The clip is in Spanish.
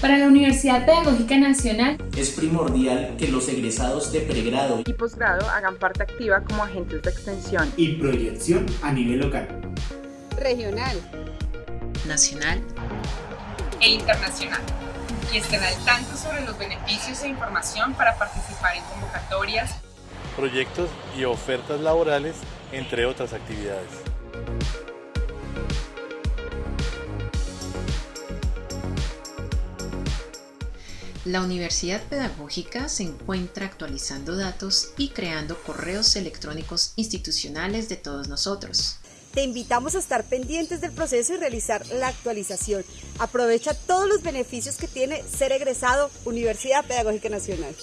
Para la Universidad Pedagógica Nacional. Es primordial que los egresados de pregrado y posgrado hagan parte activa como agentes de extensión. Y proyección a nivel local, regional, nacional. E internacional. Y estén al tanto sobre los beneficios e información para participar en convocatorias, proyectos y ofertas laborales, entre otras actividades. La Universidad Pedagógica se encuentra actualizando datos y creando correos electrónicos institucionales de todos nosotros. Te invitamos a estar pendientes del proceso y realizar la actualización. Aprovecha todos los beneficios que tiene ser egresado Universidad Pedagógica Nacional.